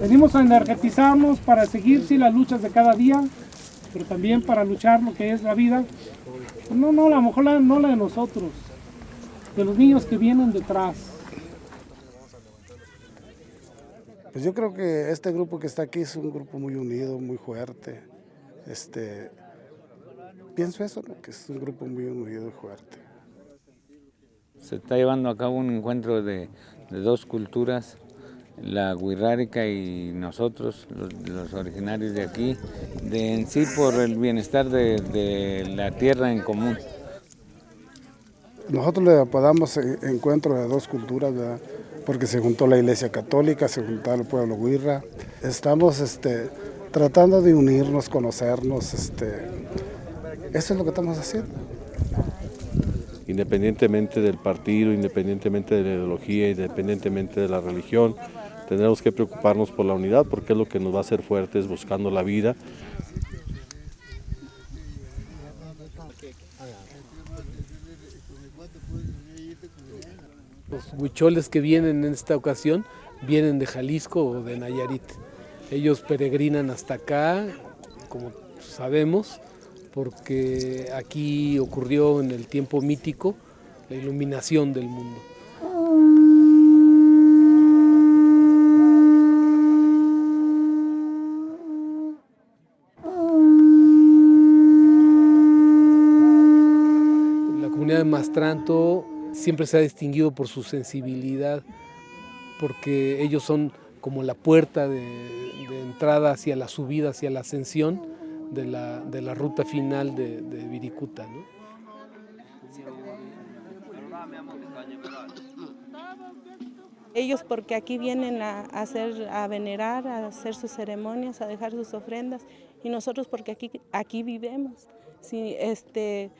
Venimos a energetizarnos para seguir sí, las luchas de cada día, pero también para luchar lo que es la vida. No, no, a lo mejor la, no la de nosotros, de los niños que vienen detrás. Pues yo creo que este grupo que está aquí es un grupo muy unido, muy fuerte. Este, pienso eso, ¿no? que es un grupo muy unido y fuerte. Se está llevando a cabo un encuentro de, dos culturas, la guirrárica y nosotros, los, originarios de aquí, de en sí por el bienestar de, la tierra en común. Nosotros le apodamos encuentro de dos culturas, porque se juntó la iglesia católica, se juntó el pueblo guirra. Estamos este, tratando de unirnos, conocernos, este, eso es lo que estamos haciendo. Independientemente del partido, independientemente de la ideología, independientemente de la religión, tendremos que preocuparnos por la unidad porque es lo que nos va a hacer fuertes buscando la vida. Los huicholes que vienen en esta ocasión vienen de Jalisco o de Nayarit. Ellos peregrinan hasta acá, como sabemos, porque aquí ocurrió en el tiempo mítico la iluminación del mundo. La comunidad de Mastranto siempre se ha distinguido por su sensibilidad, porque ellos son como la puerta de, de entrada hacia la subida, hacia la ascensión de la, de la ruta final de, de Viricuta. ¿no? Ellos porque aquí vienen a, hacer, a venerar, a hacer sus ceremonias, a dejar sus ofrendas, y nosotros porque aquí, aquí vivimos. Si, este,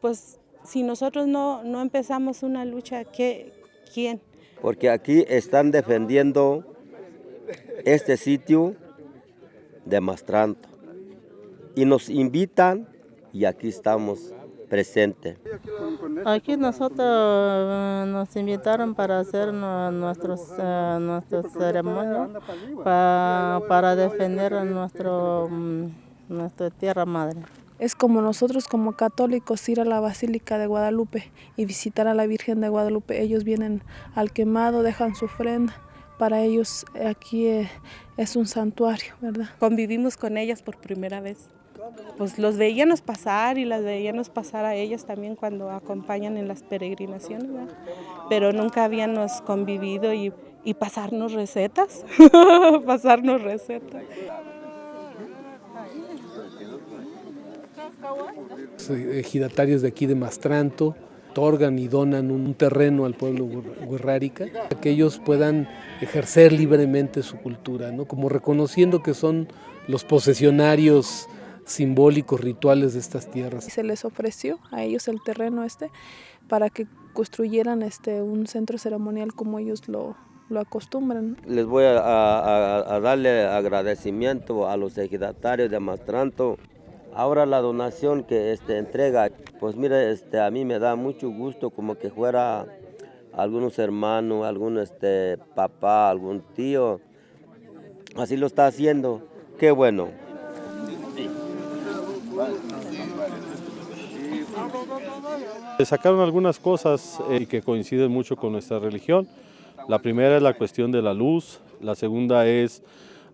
pues si nosotros no, no empezamos una lucha, ¿qué, ¿quién? Porque aquí están defendiendo este sitio de Mastranto y nos invitan y aquí estamos presentes. Aquí nosotros nos invitaron para hacer nuestros, uh, nuestros ceremonias para, para defender nuestro, nuestra tierra madre. Es como nosotros como católicos ir a la Basílica de Guadalupe y visitar a la Virgen de Guadalupe. Ellos vienen al quemado, dejan su ofrenda. Para ellos aquí es un santuario, ¿verdad? Convivimos con ellas por primera vez. Pues los veíamos pasar y las veíamos pasar a ellas también cuando acompañan en las peregrinaciones, ¿verdad? Pero nunca habíamos convivido y, y pasarnos recetas, pasarnos recetas. ejidatarios de aquí de Mastranto otorgan y donan un terreno al pueblo guerrárica, que ellos puedan ejercer libremente su cultura, ¿no? como reconociendo que son los posesionarios simbólicos, rituales de estas tierras. Se les ofreció a ellos el terreno este para que construyeran este, un centro ceremonial como ellos lo, lo acostumbran. Les voy a, a, a darle agradecimiento a los ejidatarios de Mastranto Ahora la donación que este, entrega, pues mire, este, a mí me da mucho gusto como que fuera algunos hermanos, algún este, papá, algún tío. Así lo está haciendo. Qué bueno. Sacaron algunas cosas eh, que coinciden mucho con nuestra religión. La primera es la cuestión de la luz, la segunda es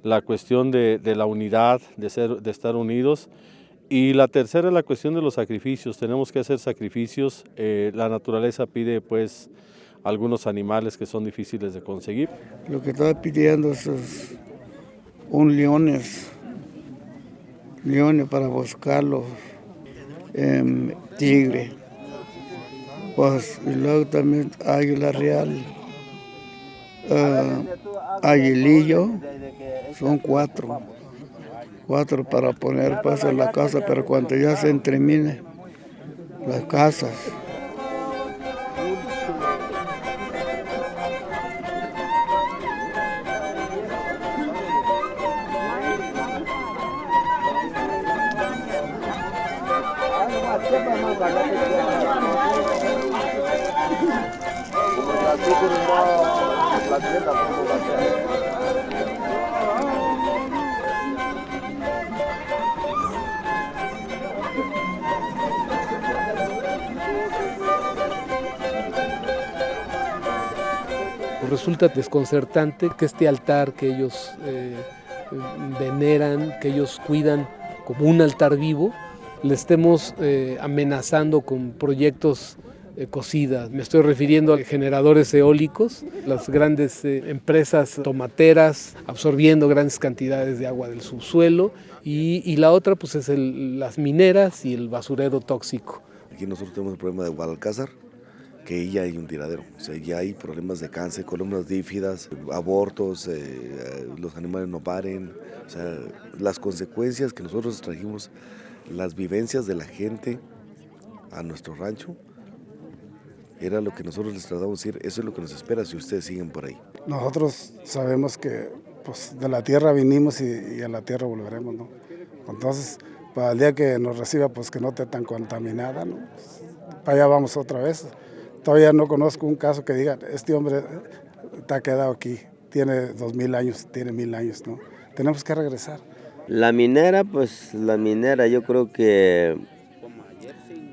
la cuestión de, de la unidad, de, ser, de estar unidos. Y la tercera es la cuestión de los sacrificios. Tenemos que hacer sacrificios. Eh, la naturaleza pide pues algunos animales que son difíciles de conseguir. Lo que está pidiendo es, un leones, leones para buscarlos, eh, tigre, pues, y luego también águila real, uh, aguilillo, son cuatro cuatro para poner paso en la casa, pero cuando ya se termine las casas. Resulta desconcertante que este altar que ellos eh, veneran, que ellos cuidan como un altar vivo, le estemos eh, amenazando con proyectos eh, cocidas. Me estoy refiriendo a generadores eólicos, las grandes empresas tomateras absorbiendo grandes cantidades de agua del subsuelo y, la otra pues es las mineras y el basurero tóxico. Aquí nosotros tenemos el problema de Guadalcázar, que ya hay un tiradero. O sea, ya hay problemas de cáncer, columnas dífidas, abortos, eh, los animales no paren. O sea, las consecuencias que nosotros trajimos, las vivencias de la gente a nuestro rancho, era lo que nosotros les tratamos de decir, eso es lo que nos espera si ustedes siguen por ahí. Nosotros sabemos que pues, de la tierra vinimos y, a la tierra volveremos, ¿no? Entonces, para el día que nos reciba, pues que no esté tan contaminada, ¿no? Pues, para allá vamos otra vez. Todavía no conozco un caso que diga, este hombre está quedado aquí, tiene dos mil años, tiene mil años, ¿no? Tenemos que regresar. La minera, pues la minera yo creo que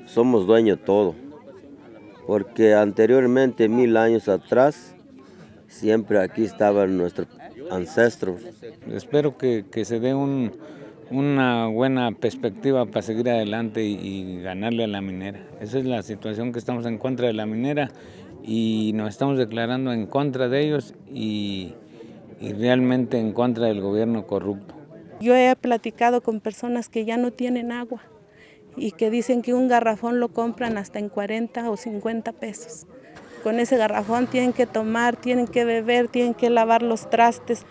somos dueños de todo, porque anteriormente, mil años atrás, siempre aquí estaban nuestros ancestros. Espero que, que se dé un, una buena perspectiva para seguir adelante y, ganarle a la minera. Esa es la situación que estamos en contra de la minera y nos estamos declarando en contra de ellos y, y realmente en contra del gobierno corrupto. Yo he platicado con personas que ya no tienen agua y que dicen que un garrafón lo compran hasta en 40 o 50 pesos. Con ese garrafón tienen que tomar, tienen que beber, tienen que lavar los trastes.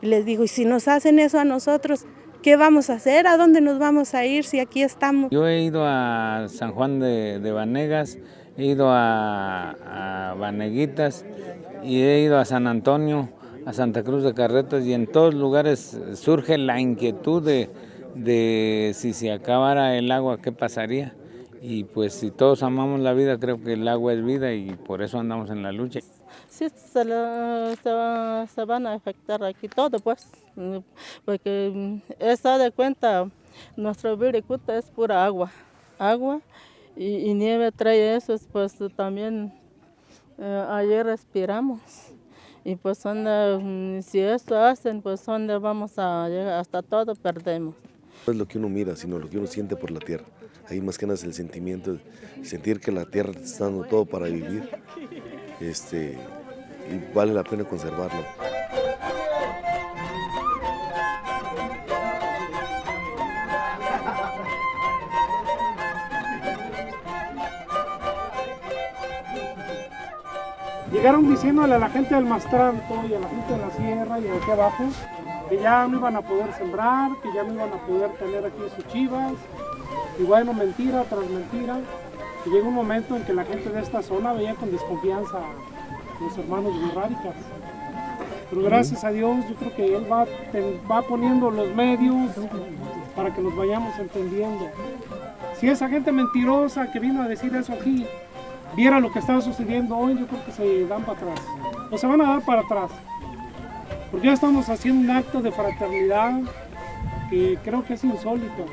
Y les digo, y si nos hacen eso a nosotros, ¿Qué vamos a hacer? ¿A dónde nos vamos a ir si aquí estamos? Yo he ido a San Juan de, de Vanegas, he ido a, a y he ido a San Antonio, a Santa Cruz de Carretas y en todos lugares surge la inquietud de, de si se acabara el agua, ¿qué pasaría? Y pues si todos amamos la vida, creo que el agua es vida y por eso andamos en la lucha sí se, se, van a afectar aquí todo, pues, porque mm, está de cuenta, nuestro viricuta es pura agua, agua y, nieve trae eso, pues también eh, ayer respiramos. Y pues donde, mm, si esto hacen, pues donde vamos a llegar, hasta todo perdemos. No es lo que uno mira, sino lo que uno siente por la tierra. Ahí más que nada es el sentimiento, sentir que la tierra está dando todo para vivir. Este, y vale la pena conservarlo. Llegaron diciéndole a la gente del Mastranto y a la gente de la sierra y de aquí abajo que ya no iban a poder sembrar, que ya no iban a poder tener aquí sus chivas. Y bueno, mentira tras mentira. Y llegó un momento en que la gente de esta zona veía con desconfianza los hermanos Guerráricas. Pero gracias a Dios yo creo que Él va, va poniendo los medios para que nos vayamos entendiendo. Si esa gente mentirosa que vino a decir eso aquí viera lo que estaba sucediendo hoy, yo creo que se dan para atrás. O se van a dar para atrás. Porque ya estamos haciendo un acto de fraternidad que creo que es insólito.